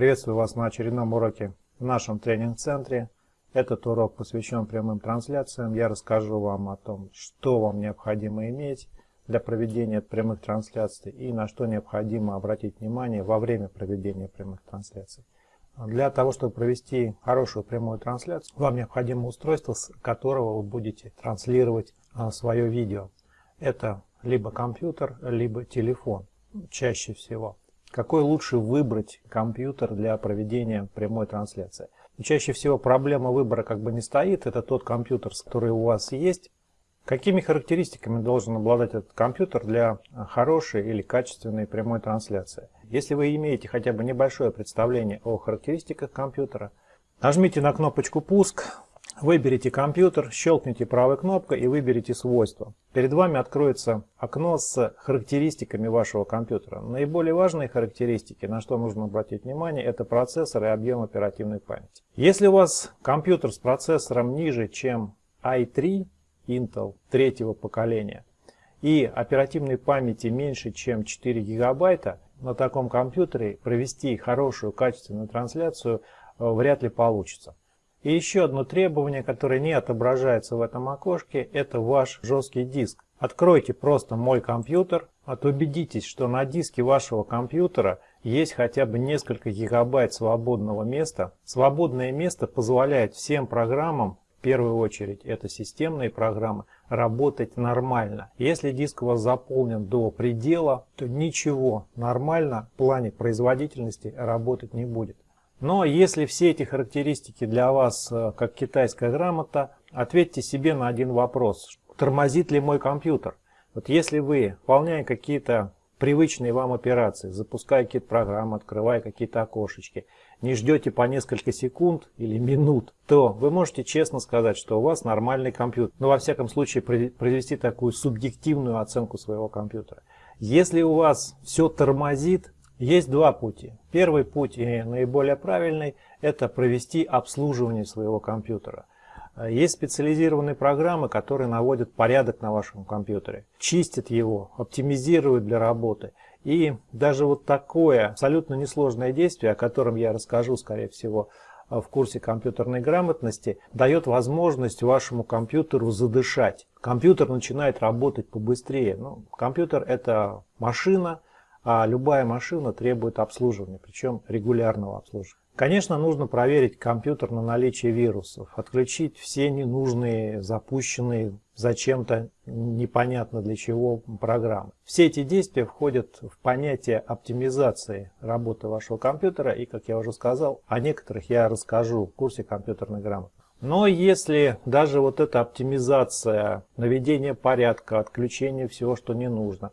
Приветствую вас на очередном уроке в нашем тренинг-центре. Этот урок посвящен прямым трансляциям. Я расскажу вам о том, что вам необходимо иметь для проведения прямых трансляций и на что необходимо обратить внимание во время проведения прямых трансляций. Для того, чтобы провести хорошую прямую трансляцию, вам необходимо устройство, с которого вы будете транслировать а, свое видео. Это либо компьютер, либо телефон, чаще всего. Какой лучше выбрать компьютер для проведения прямой трансляции? Чаще всего проблема выбора как бы не стоит, это тот компьютер, который у вас есть. Какими характеристиками должен обладать этот компьютер для хорошей или качественной прямой трансляции? Если вы имеете хотя бы небольшое представление о характеристиках компьютера, нажмите на кнопочку «Пуск», Выберите компьютер, щелкните правой кнопкой и выберите свойства. Перед вами откроется окно с характеристиками вашего компьютера. Наиболее важные характеристики, на что нужно обратить внимание, это процессор и объем оперативной памяти. Если у вас компьютер с процессором ниже, чем i3 Intel третьего поколения, и оперативной памяти меньше, чем 4 гигабайта, на таком компьютере провести хорошую качественную трансляцию э, вряд ли получится. И еще одно требование, которое не отображается в этом окошке, это ваш жесткий диск. Откройте просто «Мой компьютер», от убедитесь, что на диске вашего компьютера есть хотя бы несколько гигабайт свободного места. Свободное место позволяет всем программам, в первую очередь это системные программы, работать нормально. Если диск у вас заполнен до предела, то ничего нормально в плане производительности работать не будет. Но если все эти характеристики для вас э, как китайская грамота, ответьте себе на один вопрос. Тормозит ли мой компьютер? Вот если вы, выполняя какие-то привычные вам операции, запуская какие-то программы, открывая какие-то окошечки, не ждете по несколько секунд или минут, то вы можете честно сказать, что у вас нормальный компьютер. Но во всяком случае произвести такую субъективную оценку своего компьютера. Если у вас все тормозит, есть два пути. Первый путь и наиболее правильный – это провести обслуживание своего компьютера. Есть специализированные программы, которые наводят порядок на вашем компьютере, чистят его, оптимизируют для работы. И даже вот такое абсолютно несложное действие, о котором я расскажу, скорее всего, в курсе компьютерной грамотности, дает возможность вашему компьютеру задышать. Компьютер начинает работать побыстрее. Ну, компьютер – это машина, а любая машина требует обслуживания, причем регулярного обслуживания. Конечно, нужно проверить компьютер на наличие вирусов, отключить все ненужные, запущенные зачем-то непонятно для чего программы. Все эти действия входят в понятие оптимизации работы вашего компьютера, и, как я уже сказал, о некоторых я расскажу в курсе компьютерной грамотности. Но если даже вот эта оптимизация, наведение порядка, отключение всего, что не нужно,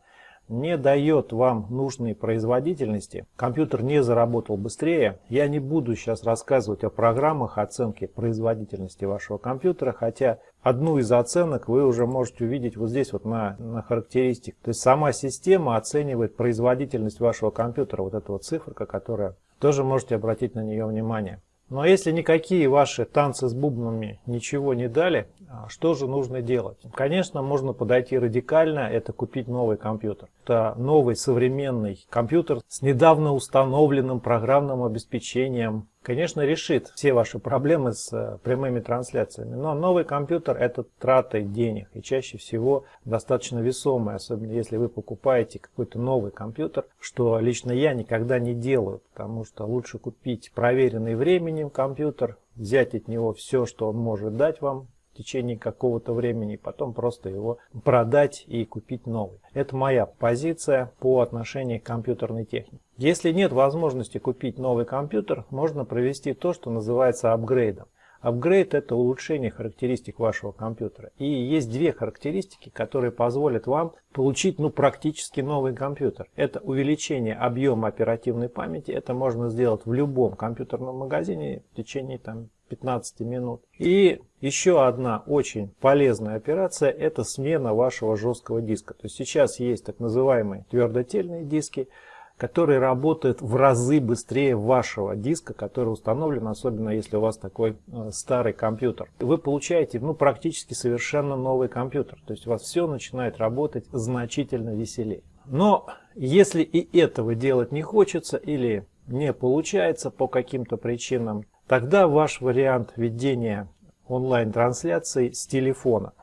не дает вам нужной производительности, компьютер не заработал быстрее, я не буду сейчас рассказывать о программах оценки производительности вашего компьютера, хотя одну из оценок вы уже можете увидеть вот здесь вот на, на характеристик. То есть сама система оценивает производительность вашего компьютера, вот эта вот циферка, которая тоже можете обратить на нее внимание. Но если никакие ваши танцы с бубнами ничего не дали, а что же нужно делать? Конечно, можно подойти радикально, это купить новый компьютер. Это новый современный компьютер с недавно установленным программным обеспечением, конечно, решит все ваши проблемы с э, прямыми трансляциями. Но новый компьютер это траты денег и чаще всего достаточно весомый, особенно если вы покупаете какой-то новый компьютер, что лично я никогда не делаю, потому что лучше купить проверенный временем компьютер, взять от него все, что он может дать вам течение какого-то времени, потом просто его продать и купить новый. Это моя позиция по отношению к компьютерной технике. Если нет возможности купить новый компьютер, можно провести то, что называется апгрейдом. Апгрейд – это улучшение характеристик вашего компьютера. И есть две характеристики, которые позволят вам получить ну, практически новый компьютер. Это увеличение объема оперативной памяти. Это можно сделать в любом компьютерном магазине в течение там, 15 минут. И еще одна очень полезная операция – это смена вашего жесткого диска. То есть сейчас есть так называемые твердотельные диски – который работает в разы быстрее вашего диска, который установлен, особенно если у вас такой э, старый компьютер. Вы получаете ну, практически совершенно новый компьютер, то есть у вас все начинает работать значительно веселее. Но если и этого делать не хочется, или не получается по каким-то причинам, тогда ваш вариант ведения онлайн-трансляции с телефона.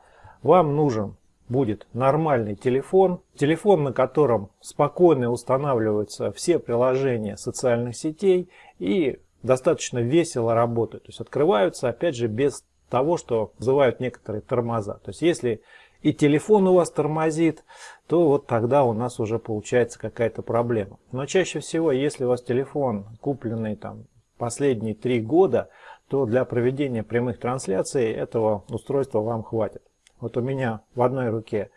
Вам нужен будет нормальный телефон, телефон, на котором спокойно устанавливаются все приложения социальных сетей и достаточно весело работают. То есть открываются, опять же, без того, что вызывают некоторые тормоза. То есть если и телефон у вас тормозит, то вот тогда у нас уже получается какая-то проблема. Но чаще всего, если у вас телефон купленный там последние три года, то для проведения прямых трансляций этого устройства вам хватит. Вот у меня в одной руке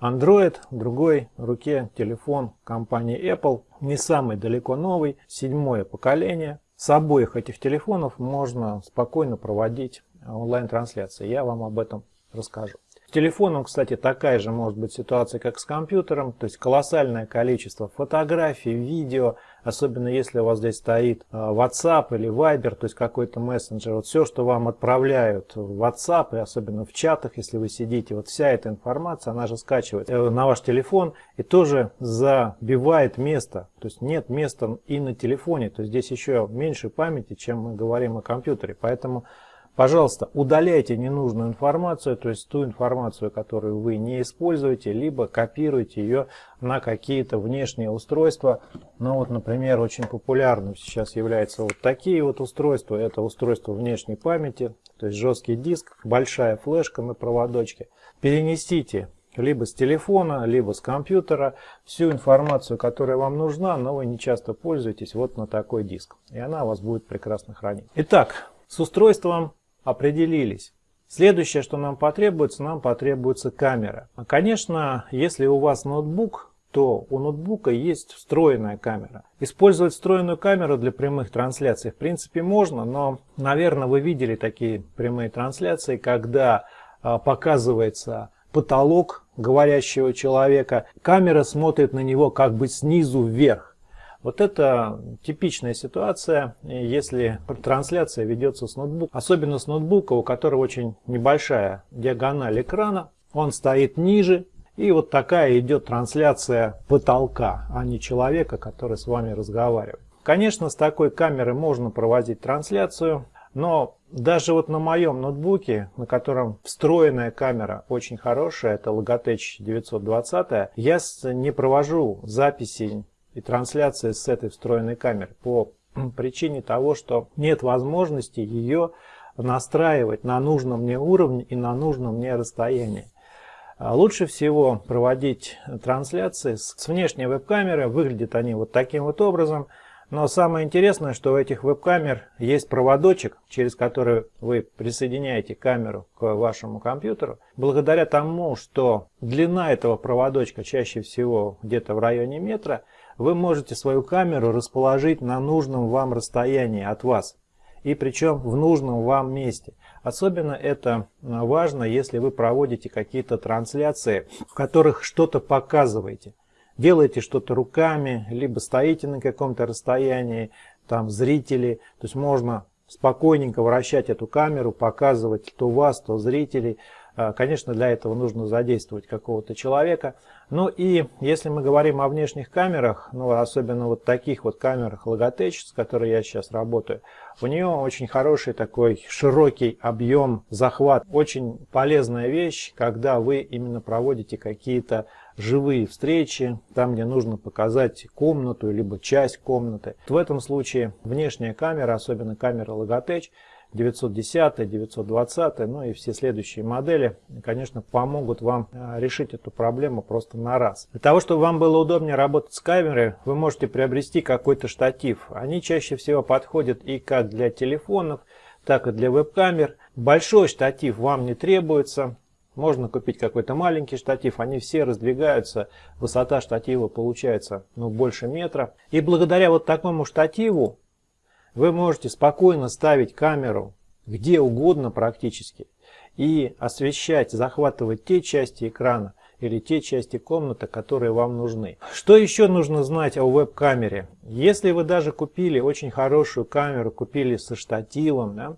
Android, в другой руке телефон компании Apple, не самый далеко новый, седьмое поколение. С обоих этих телефонов можно спокойно проводить онлайн-трансляции. Я вам об этом расскажу. С телефоном, кстати, такая же может быть ситуация, как с компьютером, то есть колоссальное количество фотографий, видео, особенно если у вас здесь стоит э, WhatsApp или Viber, то есть какой-то мессенджер. Вот все, что вам отправляют в WhatsApp, и особенно в чатах, если вы сидите, вот вся эта информация, она же скачивает э, на ваш телефон и тоже забивает место. То есть нет места и на телефоне, то есть здесь еще меньше памяти, чем мы говорим о компьютере. Поэтому Пожалуйста, удаляйте ненужную информацию, то есть ту информацию, которую вы не используете, либо копируйте ее на какие-то внешние устройства. Ну вот, например, очень популярным сейчас являются вот такие вот устройства. Это устройство внешней памяти, то есть жесткий диск, большая флешка на проводочке. Перенесите либо с телефона, либо с компьютера всю информацию, которая вам нужна, но вы не часто пользуетесь, вот на такой диск. И она у вас будет прекрасно хранить. Итак, с устройством определились. Следующее, что нам потребуется, нам потребуется камера. А, конечно, если у вас ноутбук, то у ноутбука есть встроенная камера. Использовать встроенную камеру для прямых трансляций в принципе можно, но, наверное, вы видели такие прямые трансляции, когда а, показывается потолок говорящего человека, камера смотрит на него как бы снизу вверх. Вот это типичная ситуация, если трансляция ведется с ноутбука, особенно с ноутбука, у которого очень небольшая диагональ экрана, он стоит ниже, и вот такая идет трансляция потолка, а не человека, который с вами разговаривает. Конечно, с такой камеры можно проводить трансляцию, но даже вот на моем ноутбуке, на котором встроенная камера очень хорошая, это Logitech 920, я не провожу записи и трансляция с этой встроенной камеры по причине того, что нет возможности ее настраивать на нужном мне уровне и на нужном мне расстоянии. А лучше всего проводить трансляции с внешней веб-камеры. Выглядят они вот таким вот образом. Но самое интересное, что у этих веб-камер есть проводочек, через который вы присоединяете камеру к вашему компьютеру. Благодаря тому, что длина этого проводочка чаще всего где-то в районе метра, вы можете свою камеру расположить на нужном вам расстоянии от вас. И причем в нужном вам месте. Особенно это важно, если вы проводите какие-то трансляции, в которых что-то показываете. Делаете что-то руками, либо стоите на каком-то расстоянии, там зрители. То есть можно спокойненько вращать эту камеру, показывать то вас, то зрителей. А, конечно, для этого нужно задействовать какого-то человека. Ну и если мы говорим о внешних камерах, ну особенно вот таких вот камерах Logitech, с которой я сейчас работаю, у нее очень хороший такой широкий объем захват. Очень полезная вещь, когда вы именно проводите какие-то живые встречи, там где нужно показать комнату, либо часть комнаты. В этом случае внешняя камера, особенно камера Logitech, 910, 920, ну и все следующие модели, конечно, помогут вам э, решить эту проблему просто на раз. Для того, чтобы вам было удобнее работать с камерой, вы можете приобрести какой-то штатив. Они чаще всего подходят и как для телефонов, так и для веб-камер. Большой штатив вам не требуется. Можно купить какой-то маленький штатив, они все раздвигаются, высота штатива получается ну, больше метра. И благодаря вот такому штативу вы можете спокойно ставить камеру где угодно практически и освещать, захватывать те части экрана или те части комнаты, которые вам нужны. Что еще нужно знать о веб-камере? Если вы даже купили очень хорошую камеру, купили со штативом, да,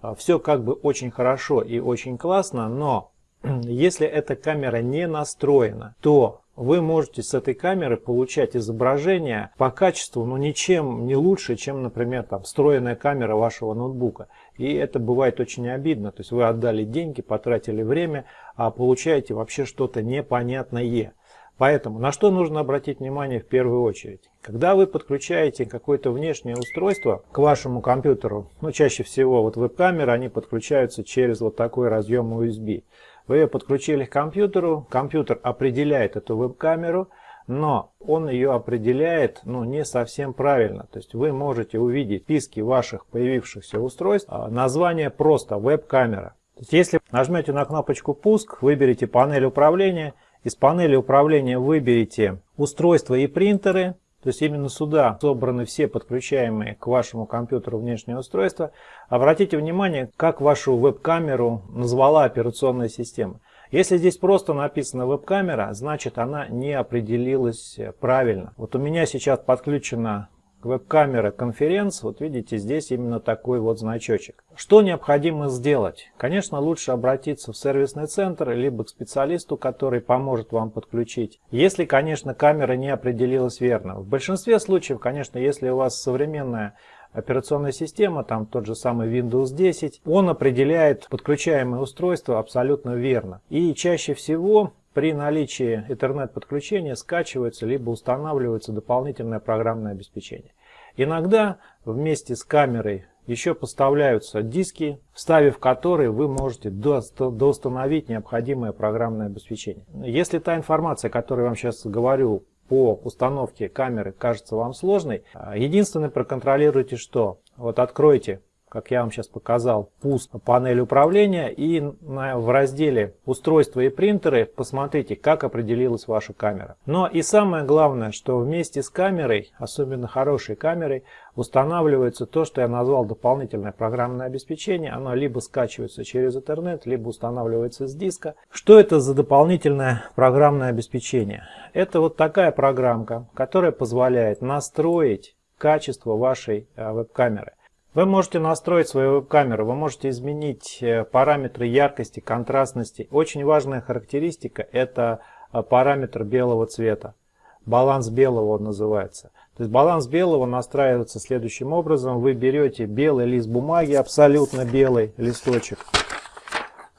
а, все как бы очень хорошо и очень классно, но Если эта камера не настроена, то вы можете с этой камеры получать изображение по качеству, но ну, ничем не лучше, чем, например, там, встроенная камера вашего ноутбука. И это бывает очень обидно. То есть вы отдали деньги, потратили время, а получаете вообще что-то непонятное. Поэтому на что нужно обратить внимание в первую очередь? Когда вы подключаете какое-то внешнее устройство к вашему компьютеру, ну чаще всего вот веб-камеры, они подключаются через вот такой разъем USB. Вы ее подключили к компьютеру, компьютер определяет эту веб-камеру, но он ее определяет ну, не совсем правильно. То есть вы можете увидеть в списке ваших появившихся устройств а, название просто веб-камера. Если нажмете на кнопочку «Пуск», выберите панель управления, из панели управления выберите устройства и принтеры, то есть именно сюда собраны все подключаемые к вашему компьютеру внешние устройства. Обратите внимание, как вашу веб-камеру назвала операционная система. Если здесь просто написано веб-камера, значит она не определилась правильно. Вот у меня сейчас подключена веб-камера конференц, вот видите, здесь именно такой вот значочек. Что необходимо сделать? Конечно, лучше обратиться в сервисный центр, либо к специалисту, который поможет вам подключить. Если, конечно, камера не определилась верно. В большинстве случаев, конечно, если у вас современная операционная система, там тот же самый Windows 10, он определяет подключаемое устройство абсолютно верно. И чаще всего при наличии интернет-подключения скачивается либо устанавливается дополнительное программное обеспечение. Иногда вместе с камерой еще поставляются диски, вставив которые вы можете доустановить необходимое программное обеспечение. Если та информация, которую я вам сейчас говорю по установке камеры, кажется вам сложной, единственное проконтролируйте что? Вот откройте как я вам сейчас показал, пуск панели управления и в разделе устройства и принтеры посмотрите, как определилась ваша камера. Но и самое главное, что вместе с камерой, особенно хорошей камерой, устанавливается то, что я назвал дополнительное программное обеспечение. Оно либо скачивается через интернет, либо устанавливается с диска. Что это за дополнительное программное обеспечение? Это вот такая программка, которая позволяет настроить качество вашей э, веб-камеры. Вы можете настроить свою веб-камеру, вы можете изменить э, параметры яркости, контрастности. Очень важная характеристика – это э, параметр белого цвета. Баланс белого он называется. То есть баланс белого настраивается следующим образом. Вы берете белый лист бумаги, абсолютно белый листочек,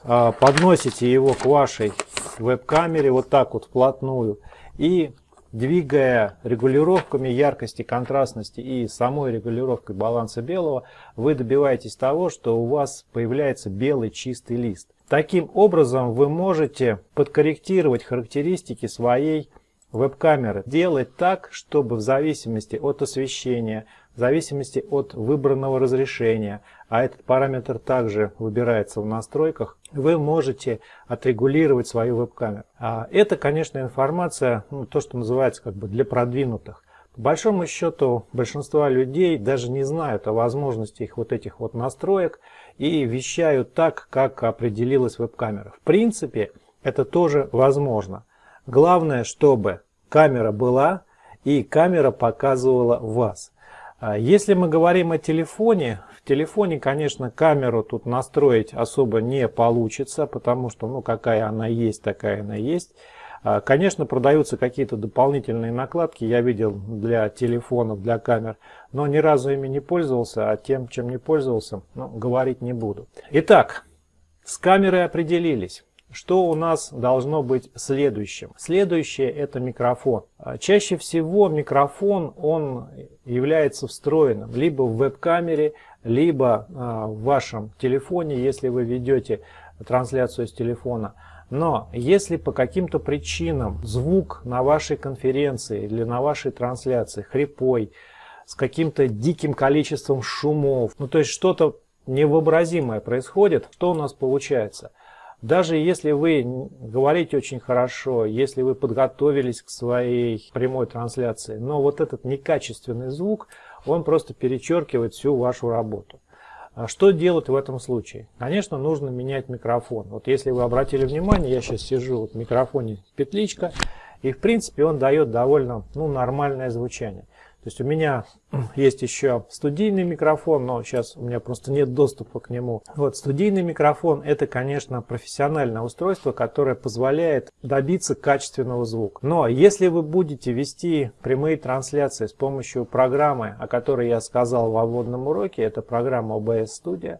э, подносите его к вашей веб-камере вот так вот вплотную и Двигая регулировками яркости, контрастности и самой регулировкой баланса белого, вы добиваетесь того, что у вас появляется белый чистый лист. Таким образом вы можете подкорректировать характеристики своей веб-камеры. Делать так, чтобы в зависимости от освещения, в зависимости от выбранного разрешения, а этот параметр также выбирается в настройках, вы можете отрегулировать свою веб-камеру. А это, конечно, информация, ну, то, что называется как бы для продвинутых. По большому счету, большинство людей даже не знают о возможности их вот этих вот настроек и вещают так, как определилась веб-камера. В принципе, это тоже возможно. Главное, чтобы камера была и камера показывала вас. А если мы говорим о телефоне, в телефоне, конечно, камеру тут настроить особо не получится, потому что, ну, какая она есть, такая она есть. А, конечно, продаются какие-то дополнительные накладки, я видел для телефонов, для камер, но ни разу ими не пользовался, а тем, чем не пользовался, ну, говорить не буду. Итак, с камерой определились. Что у нас должно быть следующим? Следующее это микрофон. А, чаще всего микрофон он является встроенным либо в веб-камере, либо а, в вашем телефоне, если вы ведете трансляцию с телефона. Но если по каким-то причинам звук на вашей конференции или на вашей трансляции хрипой, с каким-то диким количеством шумов, ну то есть что-то невообразимое происходит, что у нас получается? Даже если вы говорите очень хорошо, если вы подготовились к своей прямой трансляции, но вот этот некачественный звук, он просто перечеркивает всю вашу работу. А что делать в этом случае? Конечно, нужно менять микрофон. Вот если вы обратили внимание, я сейчас сижу вот в микрофоне петличка, и в принципе он дает довольно ну, нормальное звучание. То есть у меня есть еще студийный микрофон, но сейчас у меня просто нет доступа к нему. Вот студийный микрофон это, конечно, профессиональное устройство, которое позволяет добиться качественного звука. Но если вы будете вести прямые трансляции с помощью программы, о которой я сказал в вводном уроке, это программа OBS Studio,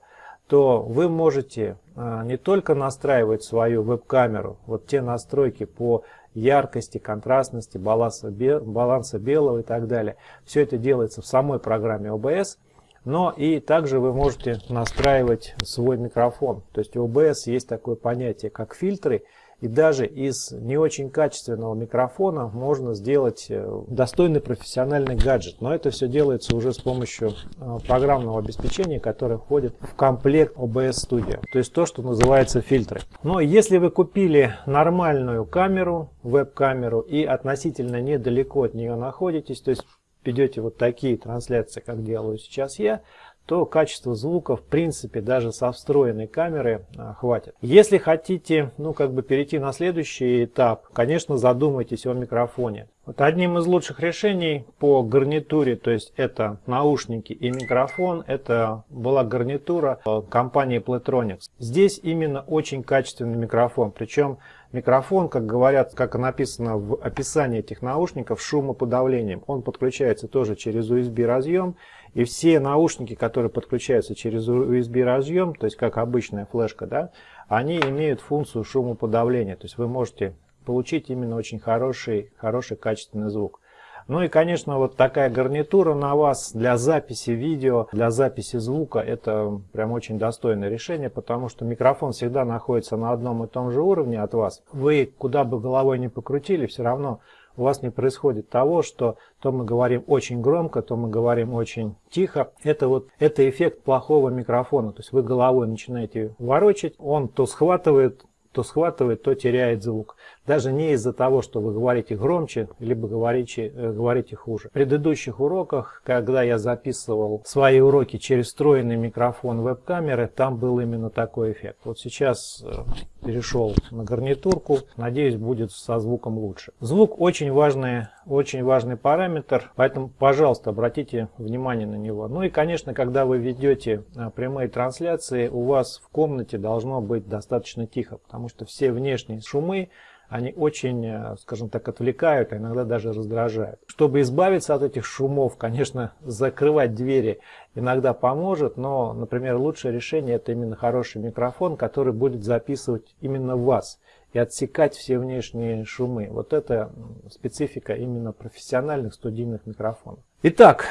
то вы можете а, не только настраивать свою веб-камеру, вот те настройки по яркости, контрастности, баланса, баланса белого и так далее. Все это делается в самой программе OBS. Но и также вы можете настраивать свой микрофон. То есть у OBS есть такое понятие, как фильтры. И даже из не очень качественного микрофона можно сделать э, достойный профессиональный гаджет. Но это все делается уже с помощью э, программного обеспечения, которое входит в комплект OBS Studio. То есть то, что называется фильтры. Но если вы купили нормальную камеру, веб-камеру и относительно недалеко от нее находитесь, то есть ведете вот такие трансляции, как делаю сейчас я, то качество звука в принципе даже со встроенной камеры а, хватит. Если хотите ну как бы перейти на следующий этап, конечно задумайтесь о микрофоне. Вот одним из лучших решений по гарнитуре, то есть это наушники и микрофон, это была гарнитура компании Playtronics. Здесь именно очень качественный микрофон, причем микрофон, как говорят, как написано в описании этих наушников, шумоподавлением. Он подключается тоже через USB разъем и все наушники, которые подключаются через USB разъем, то есть как обычная флешка, да, они имеют функцию шумоподавления. То есть вы можете получить именно очень хороший, хороший качественный звук. Ну и, конечно, вот такая гарнитура на вас для записи видео, для записи звука, это прям очень достойное решение, потому что микрофон всегда находится на одном и том же уровне от вас. Вы куда бы головой ни покрутили, все равно у вас не происходит того, что то мы говорим очень громко, то мы говорим очень тихо. Это вот это эффект плохого микрофона. То есть вы головой начинаете ворочать, он то схватывает, то схватывает, то теряет звук. Даже не из-за того, что вы говорите громче, либо говорите, э, говорите хуже. В предыдущих уроках, когда я записывал свои уроки через встроенный микрофон веб-камеры, там был именно такой эффект. Вот сейчас э, перешел на гарнитурку, надеюсь будет со звуком лучше. Звук очень важный, очень важный параметр, поэтому, пожалуйста, обратите внимание на него. Ну и, конечно, когда вы ведете э, прямые трансляции, у вас в комнате должно быть достаточно тихо, потому что все внешние шумы, они очень, э, скажем так, отвлекают, а иногда даже раздражают. Чтобы избавиться от этих шумов, конечно, закрывать двери иногда поможет, но, например, лучшее решение это именно хороший микрофон, который будет записывать именно вас и отсекать все внешние шумы. Вот это специфика именно профессиональных студийных микрофонов. Итак,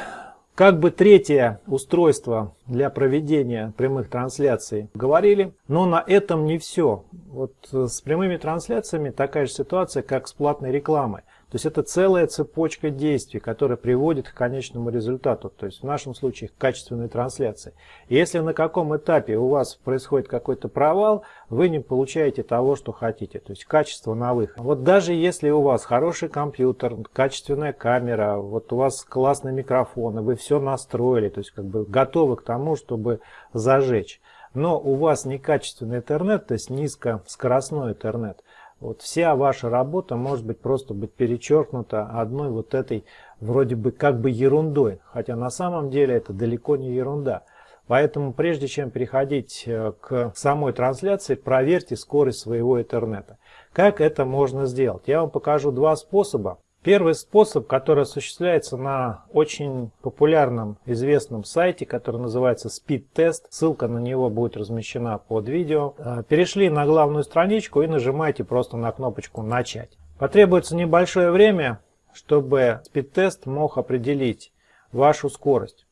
как бы третье устройство для проведения прямых трансляций говорили, но на этом не все. Вот с прямыми трансляциями такая же ситуация, как с платной рекламой. То есть это целая цепочка действий, которая приводит к конечному результату, то есть в нашем случае к качественной трансляции. И если на каком этапе у вас происходит какой-то провал, вы не получаете того, что хотите, то есть качество на выход. Вот даже если у вас хороший компьютер, качественная камера, вот у вас классный микрофон, и вы все настроили, то есть как бы готовы к тому, чтобы зажечь, но у вас некачественный интернет, то есть низкоскоростной интернет, вот вся ваша работа может быть просто быть перечеркнута одной вот этой вроде бы как бы ерундой, хотя на самом деле это далеко не ерунда. Поэтому прежде чем переходить э, к самой трансляции, проверьте скорость своего интернета. Как это можно сделать? Я вам покажу два способа. Первый способ, который осуществляется на очень популярном, известном сайте, который называется Speed Test. Ссылка на него будет размещена под видео. Э, перешли на главную страничку и нажимаете просто на кнопочку «Начать». Потребуется небольшое время, чтобы Speed Test мог определить вашу скорость.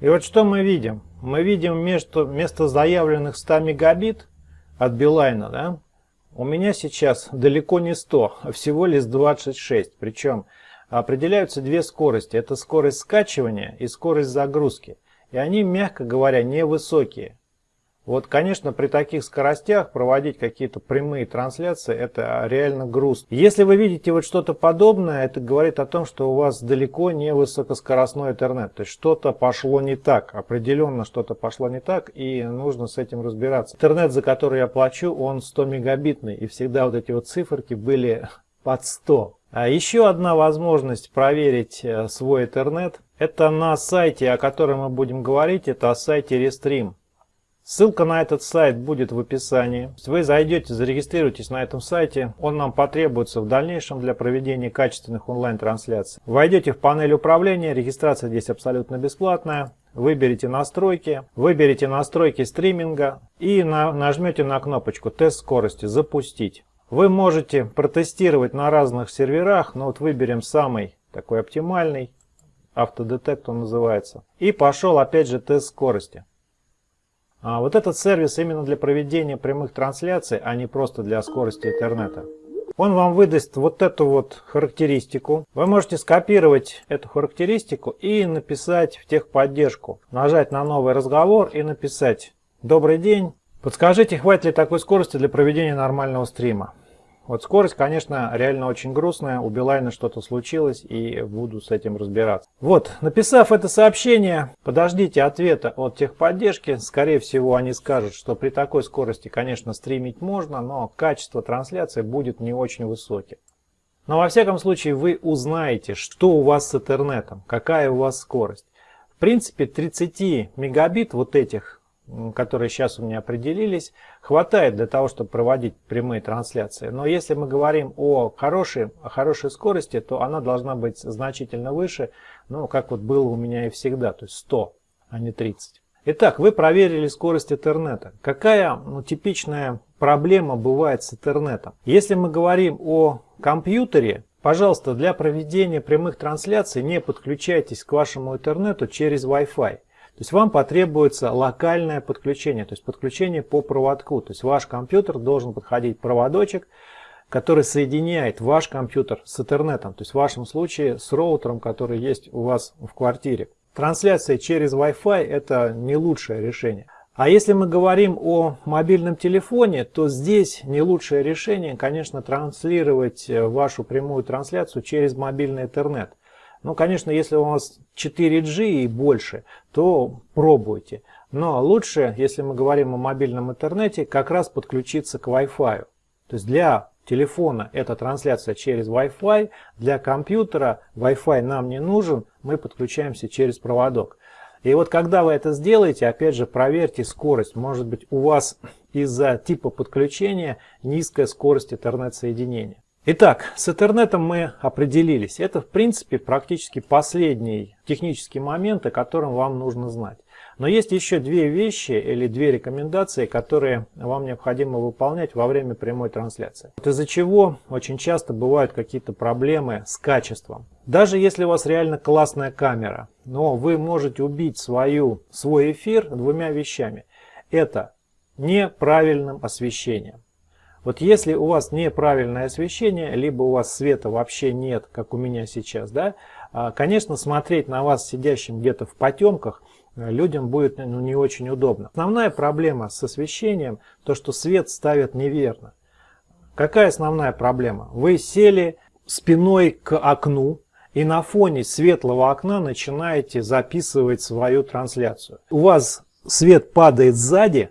И вот что мы видим? Мы видим вместо, вместо заявленных 100 мегабит от Билайна, да, у меня сейчас далеко не 100, а всего лишь 26. Причем определяются две скорости. Это скорость скачивания и скорость загрузки. И они, мягко говоря, невысокие. Вот, конечно, при таких скоростях проводить какие-то прямые трансляции, это реально грустно. Если вы видите вот что-то подобное, это говорит о том, что у вас далеко не высокоскоростной интернет. То есть что-то пошло не так, определенно что-то пошло не так, и нужно с этим разбираться. Интернет, за который я плачу, он 100 мегабитный, и всегда вот эти вот циферки были под 100. А еще одна возможность проверить э, свой интернет, это на сайте, о котором мы будем говорить, это о сайте Restream. Ссылка на этот сайт будет в описании. Вы зайдете, зарегистрируйтесь на этом сайте. Он нам потребуется в дальнейшем для проведения качественных онлайн-трансляций. Войдете в панель управления. Регистрация здесь абсолютно бесплатная. Выберите настройки, выберите настройки стриминга и на, нажмете на кнопочку «Тест скорости. Запустить». Вы можете протестировать на разных серверах, но вот выберем самый такой оптимальный, автодетект он называется. И пошел опять же тест скорости. А вот этот сервис именно для проведения прямых трансляций, а не просто для скорости интернета. Он вам выдаст вот эту вот характеристику. Вы можете скопировать эту характеристику и написать в техподдержку. Нажать на новый разговор и написать «Добрый день, подскажите, хватит ли такой скорости для проведения нормального стрима?» Вот скорость, конечно, реально очень грустная. У Билайна что-то случилось и буду с этим разбираться. Вот, написав это сообщение, подождите ответа от техподдержки. Скорее всего, они скажут, что при такой скорости, конечно, стримить можно, но качество трансляции будет не очень высоким. Но во всяком случае вы узнаете, что у вас с интернетом, какая у вас скорость. В принципе, 30 мегабит вот этих которые сейчас у меня определились, хватает для того, чтобы проводить прямые трансляции. Но если мы говорим о хорошей, о хорошей скорости, то она должна быть значительно выше, ну, как вот было у меня и всегда, то есть 100, а не 30. Итак, вы проверили скорость интернета. Какая ну, типичная проблема бывает с интернетом? Если мы говорим о компьютере, пожалуйста, для проведения прямых трансляций не подключайтесь к вашему интернету через Wi-Fi. То есть вам потребуется локальное подключение, то есть подключение по проводку. То есть ваш компьютер должен подходить проводочек, который соединяет ваш компьютер с интернетом. То есть в вашем случае с роутером, который есть у вас в квартире. Трансляция через Wi-Fi это не лучшее решение. А если мы говорим о мобильном телефоне, то здесь не лучшее решение, конечно, транслировать вашу прямую трансляцию через мобильный интернет. Ну, конечно, если у вас 4G и больше, то пробуйте. Но лучше, если мы говорим о мобильном интернете, как раз подключиться к Wi-Fi. То есть для телефона это трансляция через Wi-Fi, для компьютера Wi-Fi нам не нужен, мы подключаемся через проводок. И вот когда вы это сделаете, опять же проверьте скорость. Может быть у вас из-за типа подключения низкая скорость интернет-соединения. Итак, с интернетом мы определились. Это, в принципе, практически последний технический момент, о котором вам нужно знать. Но есть еще две вещи или две рекомендации, которые вам необходимо выполнять во время прямой трансляции. Вот из-за чего очень часто бывают какие-то проблемы с качеством. Даже если у вас реально классная камера, но вы можете убить свою, свой эфир двумя вещами. Это неправильным освещением. Вот если у вас неправильное освещение, либо у вас света вообще нет, как у меня сейчас, да, а, конечно, смотреть на вас сидящим где-то в потемках э, людям будет ну, не очень удобно. Основная проблема с освещением, то что свет ставят неверно. Какая основная проблема? Вы сели спиной к окну, и на фоне светлого окна начинаете записывать свою трансляцию. У вас свет падает сзади,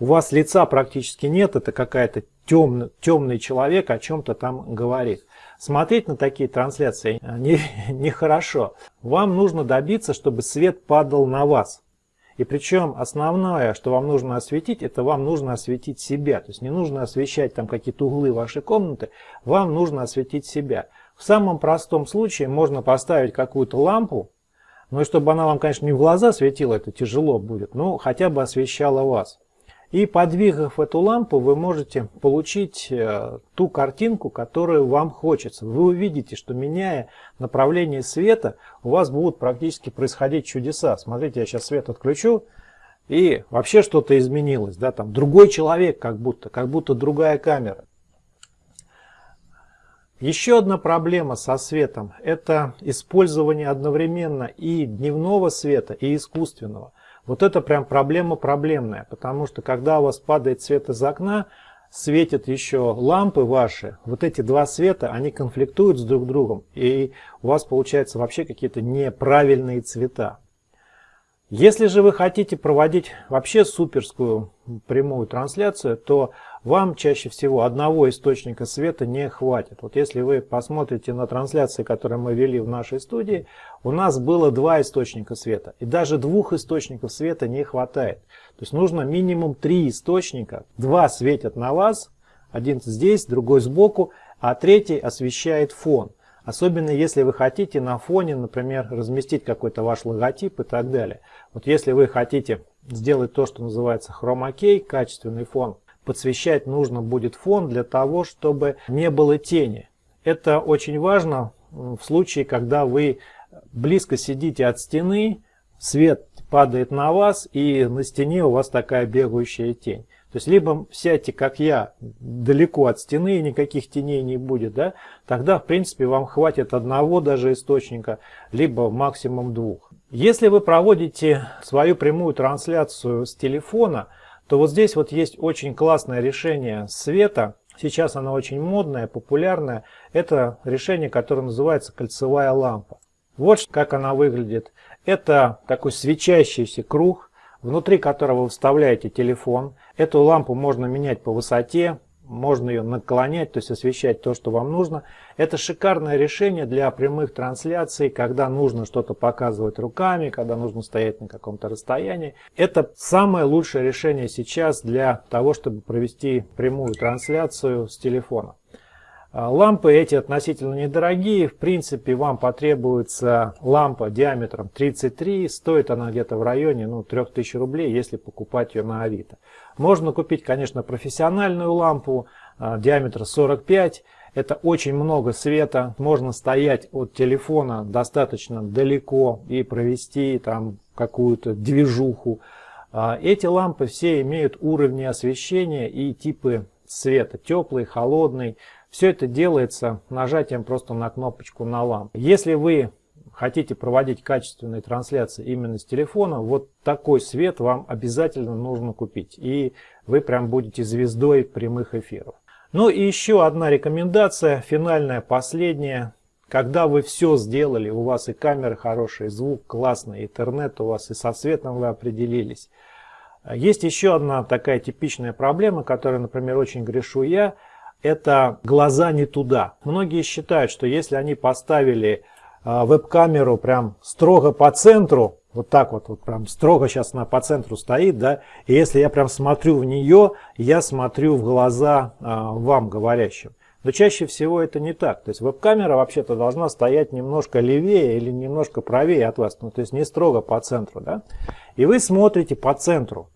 у вас лица практически нет, это какая-то темный, темный человек о чем-то там говорит. Смотреть на такие трансляции нехорошо. Не вам нужно добиться, чтобы свет падал на вас. И причем основное, что вам нужно осветить, это вам нужно осветить себя. То есть не нужно освещать там какие-то углы вашей комнаты, вам нужно осветить себя. В самом простом случае можно поставить какую-то лампу, но и чтобы она вам, конечно, не в глаза светила, это тяжело будет, но хотя бы освещала вас. И подвигав эту лампу, вы можете получить э, ту картинку, которую вам хочется. Вы увидите, что меняя направление света, у вас будут практически происходить чудеса. Смотрите, я сейчас свет отключу, и вообще что-то изменилось. Да? Там другой человек как будто, как будто другая камера. Еще одна проблема со светом – это использование одновременно и дневного света, и искусственного. Вот это прям проблема проблемная, потому что когда у вас падает свет из окна, светят еще лампы ваши, вот эти два света, они конфликтуют с друг другом, и у вас получается вообще какие-то неправильные цвета. Если же вы хотите проводить вообще суперскую прямую трансляцию, то вам чаще всего одного источника света не хватит. Вот если вы посмотрите на трансляции, которые мы вели в нашей студии, у нас было два источника света. И даже двух источников света не хватает. То есть нужно минимум три источника. Два светят на вас, один здесь, другой сбоку, а третий освещает фон. Особенно если вы хотите на фоне, например, разместить какой-то ваш логотип и так далее. Вот если вы хотите сделать то, что называется хромакей, качественный фон, подсвещать нужно будет фон для того, чтобы не было тени. Это очень важно в случае, когда вы близко сидите от стены, свет падает на вас и на стене у вас такая бегающая тень. То есть либо сядьте, как я, далеко от стены, и никаких теней не будет, да, тогда, в принципе, вам хватит одного даже источника, либо максимум двух. Если вы проводите свою прямую трансляцию с телефона, то вот здесь вот есть очень классное решение света. Сейчас оно очень модное, популярное. Это решение, которое называется кольцевая лампа. Вот как она выглядит. Это такой свечащийся круг, внутри которого вы вставляете телефон. Эту лампу можно менять по высоте, можно ее наклонять, то есть освещать то, что вам нужно. Это шикарное решение для прямых трансляций, когда нужно что-то показывать руками, когда нужно стоять на каком-то расстоянии. Это самое лучшее решение сейчас для того, чтобы провести прямую трансляцию с телефона. А, лампы эти относительно недорогие. В принципе, вам потребуется лампа диаметром 33. Стоит она где-то в районе ну, 3000 рублей, если покупать ее на Авито. Можно купить, конечно, профессиональную лампу а, диаметра 45. Это очень много света. Можно стоять от телефона достаточно далеко и провести там какую-то движуху. А, эти лампы все имеют уровни освещения и типы света. Теплый, холодный. Все это делается нажатием просто на кнопочку на лампу. Если вы хотите проводить качественные трансляции именно с телефона, вот такой свет вам обязательно нужно купить. И вы прям будете звездой прямых эфиров. Ну и еще одна рекомендация, финальная, последняя. Когда вы все сделали, у вас и камера хорошая, и звук классный, интернет у вас, и со светом вы определились. Есть еще одна такая типичная проблема, которой, например, очень грешу я – это глаза не туда. Многие считают, что если они поставили веб-камеру прям строго по центру, вот так вот, вот прям строго сейчас она по центру стоит, да, и если я прям смотрю в нее, я смотрю в глаза а, вам, говорящим. Но чаще всего это не так. То есть веб-камера вообще-то должна стоять немножко левее или немножко правее от вас, ну то есть не строго по центру, да. И вы смотрите по центру.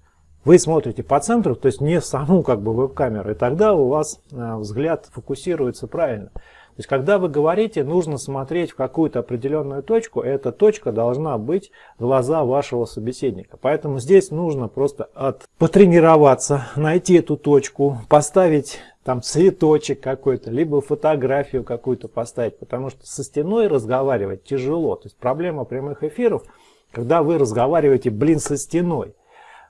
Вы смотрите по центру, то есть не саму как бы веб-камеру, и тогда у вас э, взгляд фокусируется правильно. То есть когда вы говорите, нужно смотреть в какую-то определенную точку, эта точка должна быть глаза вашего собеседника. Поэтому здесь нужно просто от... потренироваться, найти эту точку, поставить там цветочек какой-то, либо фотографию какую-то поставить, потому что со стеной разговаривать тяжело. То есть проблема прямых эфиров, когда вы разговариваете, блин, со стеной.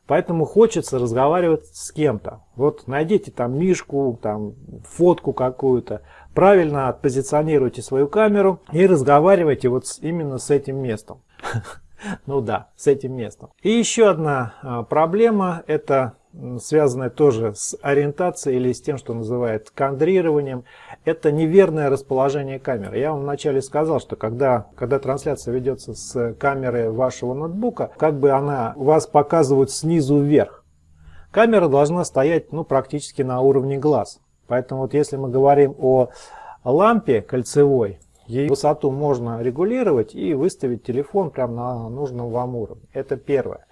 Поэтому хочется разговаривать с кем-то. Вот найдите там мишку, там фотку какую-то, правильно отпозиционируйте свою камеру и разговаривайте вот именно с этим местом. Ну да, с этим местом. И еще одна а, проблема, это связанная тоже с ориентацией или с тем, что называют кадрированием это неверное расположение камеры. Я вам вначале сказал, что когда, когда трансляция ведется с камеры вашего ноутбука, как бы она вас показывает снизу вверх. Камера должна стоять ну, практически на уровне глаз. Поэтому вот если мы говорим о лампе кольцевой, ее высоту можно регулировать и выставить телефон прямо на нужном вам уровне. Это первое.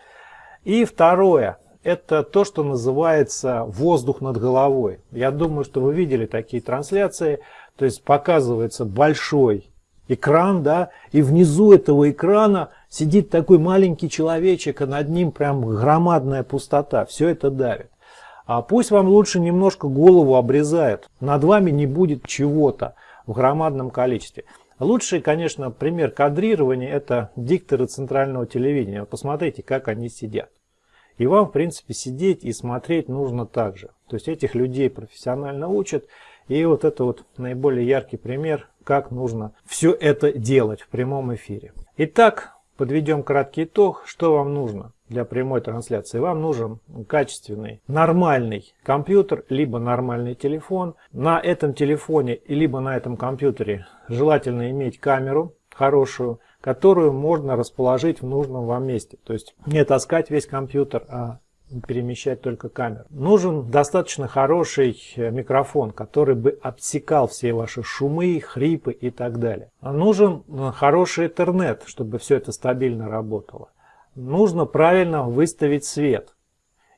И второе это то, что называется воздух над головой. Я думаю, что вы видели такие трансляции, то есть показывается большой экран, да, и внизу этого экрана сидит такой маленький человечек, а над ним прям громадная пустота, все это давит. А пусть вам лучше немножко голову обрезают, над вами не будет чего-то в громадном количестве. Лучший, конечно, пример кадрирования это дикторы центрального телевидения. Посмотрите, как они сидят. И вам, в принципе, сидеть и смотреть нужно также. То есть этих людей профессионально учат. И вот это вот наиболее яркий пример, как нужно все это делать в прямом эфире. Итак, подведем краткий итог, что вам нужно. Для прямой трансляции, вам нужен качественный, нормальный компьютер, либо нормальный телефон. На этом телефоне, либо на этом компьютере желательно иметь камеру хорошую, которую можно расположить в нужном вам месте. То есть не таскать весь компьютер, а перемещать только камеру. Нужен достаточно хороший э, микрофон, который бы обсекал все ваши шумы, хрипы и так далее. Нужен э, хороший интернет, чтобы все это стабильно работало. Нужно правильно выставить свет.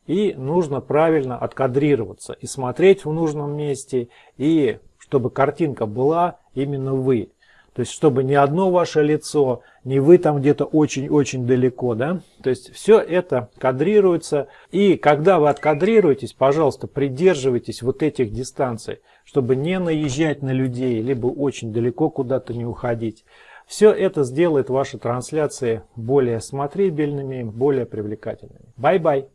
И нужно правильно откадрироваться и смотреть в нужном месте, и чтобы картинка была именно вы. То есть, чтобы не одно ваше лицо, не вы там где-то очень-очень далеко, да. То есть, все это кадрируется. И когда вы откадрируетесь, пожалуйста, придерживайтесь вот этих дистанций, чтобы не наезжать на людей, либо очень далеко куда-то не уходить. Все это сделает ваши трансляции более смотрибельными, более привлекательными. Bye-bye!